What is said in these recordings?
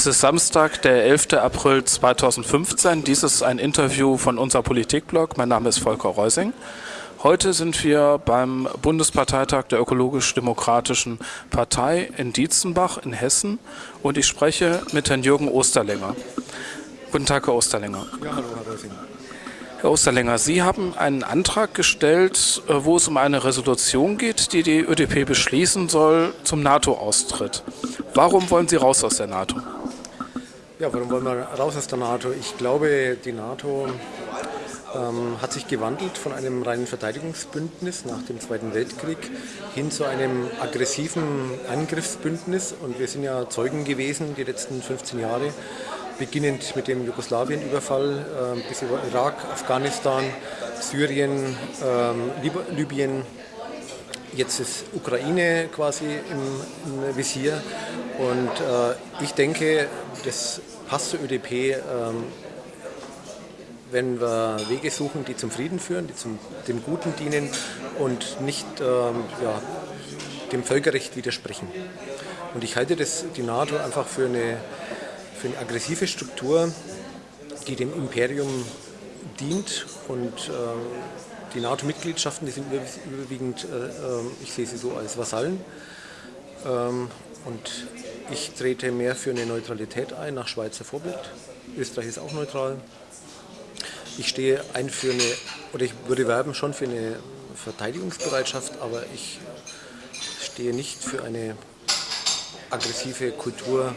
Es ist Samstag, der 11. April 2015. Dies ist ein Interview von unser Politikblog. Mein Name ist Volker Reusing. Heute sind wir beim Bundesparteitag der Ökologisch-Demokratischen Partei in Dietzenbach in Hessen und ich spreche mit Herrn Jürgen Osterlänger. Guten Tag, Herr Osterlänger. Ja, hallo, Herr Reusing. Herr Osterlänger, Sie haben einen Antrag gestellt, äh, wo es um eine Resolution geht, die die ÖDP beschließen soll zum NATO-Austritt. Warum wollen Sie raus aus der NATO? Ja, warum wollen wir raus aus der NATO? Ich glaube, die NATO ähm, hat sich gewandelt von einem reinen Verteidigungsbündnis nach dem Zweiten Weltkrieg hin zu einem aggressiven Angriffsbündnis. Und wir sind ja Zeugen gewesen die letzten 15 Jahre, beginnend mit dem Jugoslawien-Überfall äh, bis über Irak, Afghanistan, Syrien, äh, Libyen, Jetzt ist Ukraine quasi im, im Visier und äh, ich denke, das passt zur ÖDP, ähm, wenn wir Wege suchen, die zum Frieden führen, die zum, dem Guten dienen und nicht ähm, ja, dem Völkerrecht widersprechen. Und ich halte das, die NATO einfach für eine, für eine aggressive Struktur, die dem Imperium dient und äh, die NATO-Mitgliedschaften, die sind überwiegend, äh, ähm, ich sehe sie so als Vasallen. Ähm, und ich trete mehr für eine Neutralität ein, nach Schweizer Vorbild. Österreich ist auch neutral. Ich stehe ein für eine, oder ich würde werben schon für eine Verteidigungsbereitschaft, aber ich stehe nicht für eine aggressive Kultur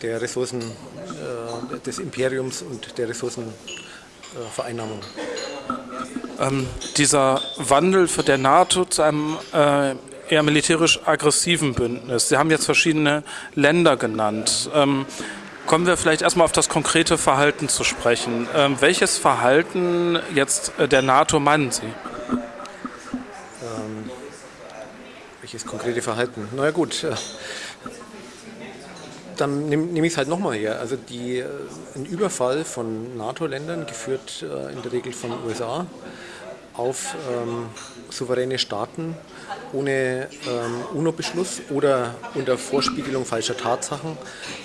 der Ressourcen äh, des Imperiums und der Ressourcenvereinnahmung. Äh, ähm, dieser Wandel für der NATO zu einem äh, eher militärisch aggressiven Bündnis. Sie haben jetzt verschiedene Länder genannt. Ähm, kommen wir vielleicht erstmal auf das konkrete Verhalten zu sprechen. Ähm, welches Verhalten jetzt äh, der NATO meinen Sie? Ähm, welches konkrete Verhalten? Na ja, gut. Dann nehme nehm ich es halt nochmal her. Also die, äh, ein Überfall von NATO-Ländern, geführt äh, in der Regel von USA, auf ähm, souveräne Staaten ohne ähm, UNO-Beschluss oder unter Vorspiegelung falscher Tatsachen,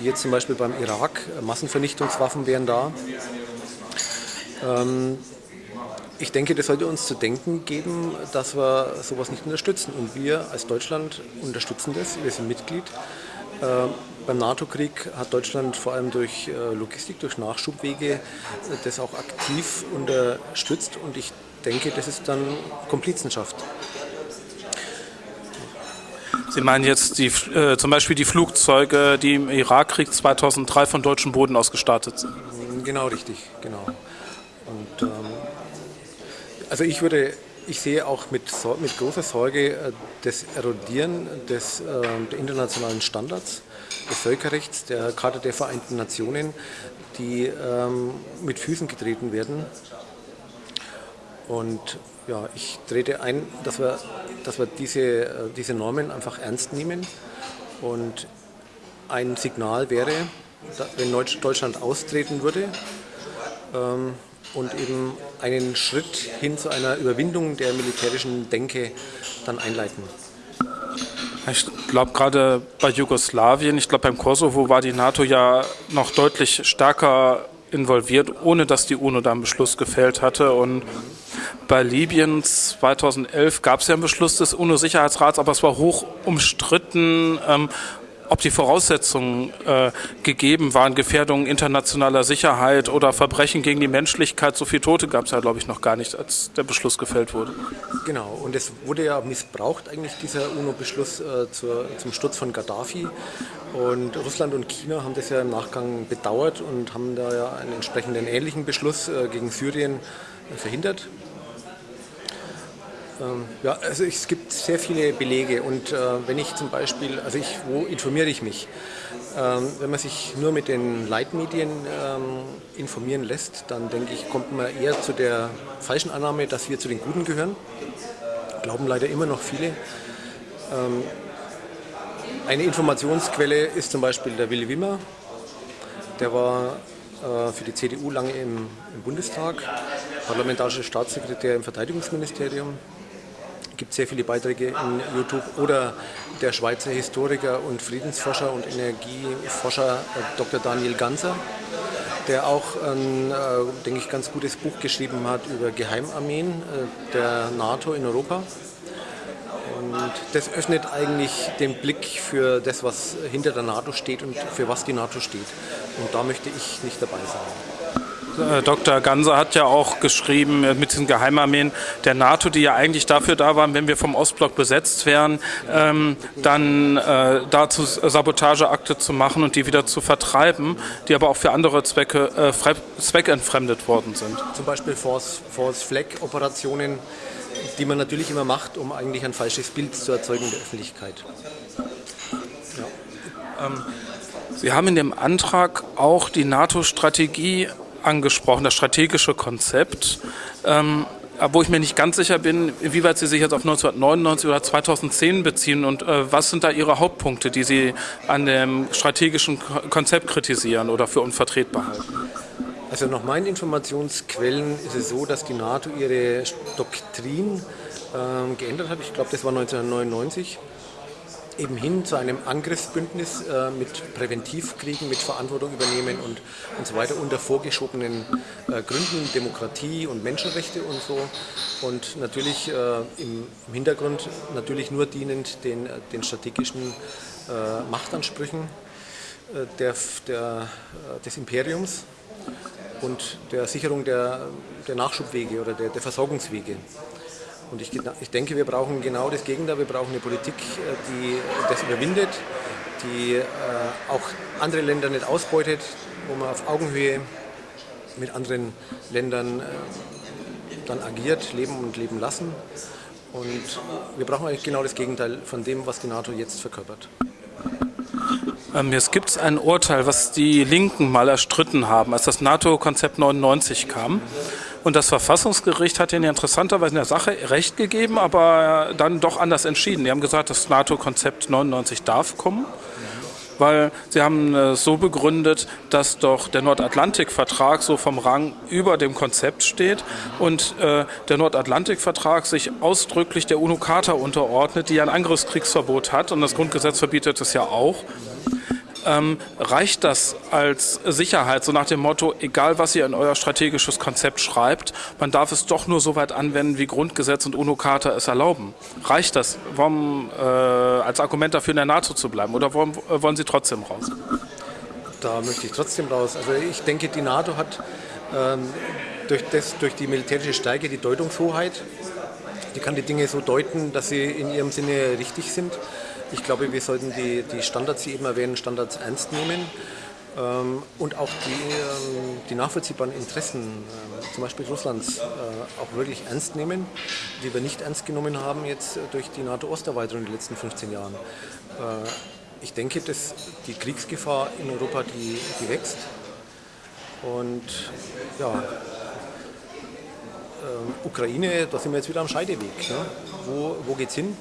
wie jetzt zum Beispiel beim Irak, Massenvernichtungswaffen wären da. Ähm, ich denke, das sollte uns zu denken geben, dass wir sowas nicht unterstützen. Und wir als Deutschland unterstützen das, wir sind Mitglied. Äh, beim NATO-Krieg hat Deutschland vor allem durch äh, Logistik, durch Nachschubwege äh, das auch aktiv unterstützt und ich denke, das ist dann Komplizenschaft. Sie meinen jetzt die, äh, zum Beispiel die Flugzeuge, die im Irakkrieg 2003 von deutschem Boden aus gestartet sind? Genau, richtig, genau. Und, ähm, also ich würde, ich sehe auch mit, mit großer Sorge äh, das Erodieren des, äh, der internationalen Standards, des Völkerrechts, der Charta der Vereinten Nationen, die ähm, mit Füßen getreten werden und ja, ich trete ein, dass wir, dass wir diese, äh, diese Normen einfach ernst nehmen. Und ein Signal wäre, wenn Deutschland austreten würde ähm, und eben einen Schritt hin zu einer Überwindung der militärischen Denke dann einleiten. Ich glaube gerade bei Jugoslawien, ich glaube beim Kosovo war die NATO ja noch deutlich stärker involviert, ohne dass die UNO da einen Beschluss gefällt hatte. Und bei Libyen 2011 gab es ja einen Beschluss des UNO-Sicherheitsrats, aber es war hoch umstritten, ähm, ob die Voraussetzungen äh, gegeben waren, Gefährdung internationaler Sicherheit oder Verbrechen gegen die Menschlichkeit. So viele Tote gab es ja, glaube ich, noch gar nicht, als der Beschluss gefällt wurde. Genau, und es wurde ja missbraucht, eigentlich dieser UNO-Beschluss äh, zum Sturz von Gaddafi. Und Russland und China haben das ja im Nachgang bedauert und haben da ja einen entsprechenden ähnlichen Beschluss äh, gegen Syrien äh, verhindert. Ähm, ja, also es gibt sehr viele Belege und äh, wenn ich zum Beispiel, also ich, wo informiere ich mich? Ähm, wenn man sich nur mit den Leitmedien ähm, informieren lässt, dann denke ich, kommt man eher zu der falschen Annahme, dass wir zu den Guten gehören. Glauben leider immer noch viele. Ähm, eine Informationsquelle ist zum Beispiel der Willy Wimmer. Der war äh, für die CDU lange im, im Bundestag, parlamentarischer Staatssekretär im Verteidigungsministerium gibt sehr viele Beiträge in YouTube. Oder der Schweizer Historiker und Friedensforscher und Energieforscher äh, Dr. Daniel Ganser, der auch ein, äh, denke ich, ganz gutes Buch geschrieben hat über Geheimarmeen äh, der NATO in Europa. Und das öffnet eigentlich den Blick für das, was hinter der NATO steht und für was die NATO steht. Und da möchte ich nicht dabei sein. Äh, Dr. Ganser hat ja auch geschrieben äh, mit diesen Geheimarmeen der NATO, die ja eigentlich dafür da waren, wenn wir vom Ostblock besetzt wären, ähm, dann äh, dazu Sabotageakte zu machen und die wieder zu vertreiben, die aber auch für andere Zwecke äh, zweckentfremdet worden sind. Zum Beispiel Force, Force Flag Operationen die man natürlich immer macht, um eigentlich ein falsches Bild zu erzeugen in der Öffentlichkeit. Ja. Ähm, Sie haben in dem Antrag auch die NATO-Strategie angesprochen, das strategische Konzept. Ähm, wo ich mir nicht ganz sicher bin, inwieweit Sie sich jetzt auf 1999 oder 2010 beziehen und äh, was sind da Ihre Hauptpunkte, die Sie an dem strategischen Konzept kritisieren oder für unvertretbar halten? Also nach meinen Informationsquellen ist es so, dass die NATO ihre Doktrin äh, geändert hat. Ich glaube, das war 1999 eben hin zu einem Angriffsbündnis äh, mit Präventivkriegen, mit Verantwortung übernehmen und, und so weiter unter vorgeschobenen äh, Gründen, Demokratie und Menschenrechte und so. Und natürlich äh, im, im, Hintergrund natürlich nur dienend den, den strategischen äh, Machtansprüchen äh, der, der, äh, des Imperiums und der Sicherung der, der Nachschubwege oder der, der Versorgungswege. Und ich, ich, denke, wir brauchen genau das Gegenteil. Wir brauchen eine Politik, äh, die das überwindet, die äh, auch andere Länder nicht ausbeutet, wo man auf Augenhöhe mit anderen Ländern äh, dann agiert, leben und leben lassen. Und wir brauchen eigentlich genau das Gegenteil von dem, was die NATO jetzt verkörpert. Ähm, jetzt gibt es ein Urteil, was die Linken mal erstritten haben, als das NATO-Konzept 99 kam. Und das Verfassungsgericht hat ihnen interessanterweise in der Sache recht gegeben, aber dann doch anders entschieden. Die haben gesagt, das NATO-Konzept 99 darf kommen weil sie haben es so begründet, dass doch der Nordatlantikvertrag so vom Rang über dem Konzept steht und äh, der Nordatlantikvertrag sich ausdrücklich der UNO-Charta unterordnet, die ein Angriffskriegsverbot hat und das Grundgesetz verbietet es ja auch ähm, reicht das als Sicherheit, so nach dem Motto, egal was ihr in euer strategisches Konzept schreibt, man darf es doch nur so weit anwenden, wie Grundgesetz und UNO-Charta es erlauben. Reicht das, warum, äh, als Argument dafür in der NATO zu bleiben oder warum, äh, wollen Sie trotzdem raus? Da möchte ich trotzdem raus. Also ich denke, die NATO hat ähm, durch, das, durch die militärische Stärke die Deutungshoheit. Die kann die Dinge so deuten, dass sie in ihrem Sinne richtig sind. Ich glaube, wir sollten die, die Standards, die eben erwähnen, Standards ernst nehmen ähm, und auch die, ähm, die nachvollziehbaren Interessen, äh, zum Beispiel Russlands, äh, auch wirklich ernst nehmen, die wir nicht ernst genommen haben jetzt durch die NATO-Osterweiterung in den letzten 15 Jahren. Äh, ich denke, dass die Kriegsgefahr in Europa, die, die wächst. Und ja, ähm, Ukraine, da sind wir jetzt wieder am Scheideweg. Ne? Wo, wo geht es hin?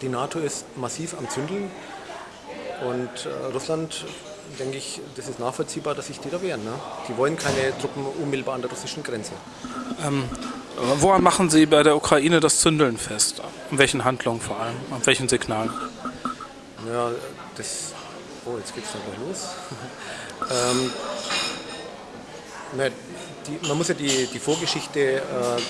Die NATO ist massiv am Zündeln und äh, Russland, denke ich, das ist nachvollziehbar, dass sich die da wehren. Ne? Die wollen keine Truppen unmittelbar an der russischen Grenze. Ähm, woran machen Sie bei der Ukraine das Zündeln fest? An welchen Handlungen vor allem? An welchen Signalen? Ja, das. Oh, jetzt geht es dann los. ähm, man muss ja die, die Vorgeschichte äh,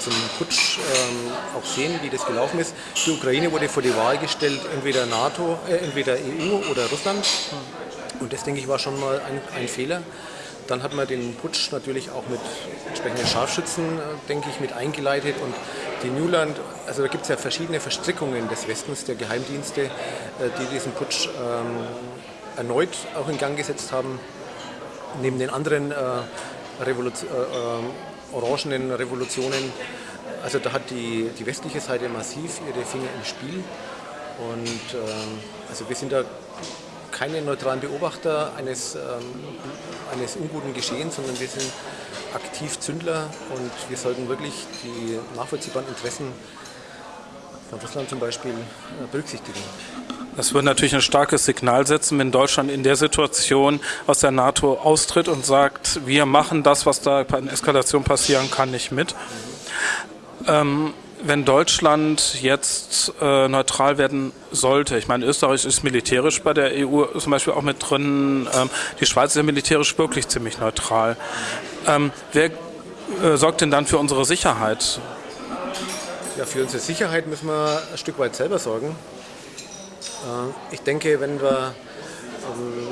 zum Putsch ähm, auch sehen, wie das gelaufen ist. Die Ukraine wurde vor die Wahl gestellt, entweder NATO, äh, entweder EU oder Russland. Und das, denke ich, war schon mal ein, ein Fehler. Dann hat man den Putsch natürlich auch mit entsprechenden Scharfschützen, äh, denke ich, mit eingeleitet. Und die Newland, also da gibt es ja verschiedene Verstrickungen des Westens, der Geheimdienste, äh, die diesen Putsch ähm, erneut auch in Gang gesetzt haben. Neben den anderen äh, Äh, orangenen Revolutionen. Also da hat die, die westliche Seite massiv ihre Finger im Spiel. Und äh, also wir sind da keine neutralen Beobachter eines, ähm, eines unguten Geschehens, sondern wir sind aktiv Zündler und wir sollten wirklich die nachvollziehbaren Interessen von Russland zum Beispiel äh, berücksichtigen. Das würde natürlich ein starkes Signal setzen, wenn Deutschland in der Situation aus der NATO austritt und sagt, wir machen das, was da in Eskalation passieren kann, nicht mit. Ähm, wenn Deutschland jetzt äh, neutral werden sollte, ich meine, Österreich ist militärisch bei der EU zum Beispiel auch mit drin, ähm, die Schweiz ist ja militärisch wirklich ziemlich neutral. Ähm, wer äh, sorgt denn dann für unsere Sicherheit? Ja, für unsere Sicherheit müssen wir ein Stück weit selber sorgen. Äh, ich denke, wenn wir, ähm,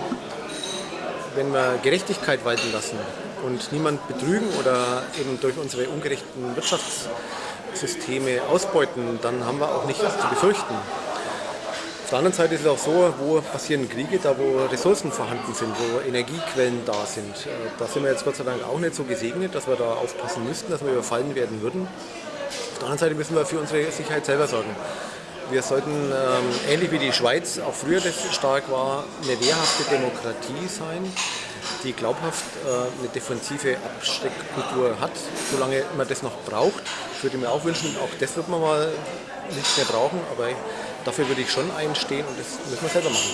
wenn wir Gerechtigkeit walten lassen und niemand betrügen oder eben durch unsere ungerechten Wirtschaftssysteme ausbeuten, dann haben wir auch nichts zu befürchten. Auf der anderen Seite ist es auch so, wo passieren Kriege, da wo Ressourcen vorhanden sind, wo Energiequellen da sind. Äh, da sind wir jetzt Gott sei Dank auch nicht so gesegnet, dass wir da aufpassen müssten, dass wir überfallen werden würden. Auf der anderen Seite müssen wir für unsere Sicherheit selber sorgen. Wir sollten, ähm, ähnlich wie die Schweiz auch früher das stark war, eine wehrhafte Demokratie sein, die glaubhaft äh, eine defensive Absteckkultur hat, solange man das noch braucht. Ich würde mir auch wünschen, auch das wird man mal nicht mehr brauchen, aber dafür würde ich schon einstehen und das müssen wir selber machen.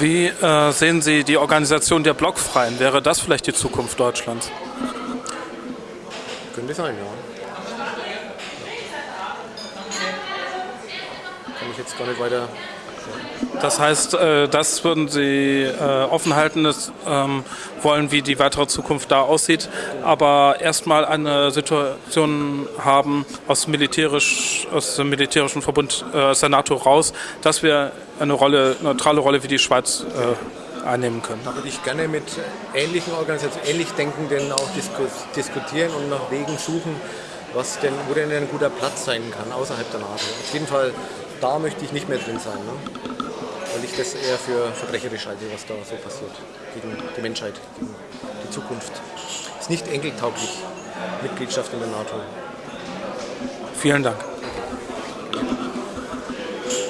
Wie äh, sehen Sie die Organisation der Blockfreien? Wäre das vielleicht die Zukunft Deutschlands? Könnte sein, ja. Kann ich jetzt gar nicht weiter das heißt, äh, das würden Sie äh, offen halten, das, ähm, wollen, wie die weitere Zukunft da aussieht, aber erstmal eine Situation haben aus, militärisch, aus dem militärischen Verbund, äh, aus der NATO raus, dass wir eine Rolle, neutrale Rolle wie die Schweiz einnehmen können. Da würde ich gerne mit ähnlichen Organisationen, ähnlich Denkenden auch diskutieren und nach Wegen suchen, was denn, wo denn ein guter Platz sein kann außerhalb der NATO. Auf jeden Fall, da möchte ich nicht mehr drin sein. Ne? weil ich das eher für verbrecherisch halte, was da so passiert gegen die Menschheit, gegen die Zukunft. Ist nicht enkeltauglich, Mitgliedschaft in der NATO. Vielen Dank.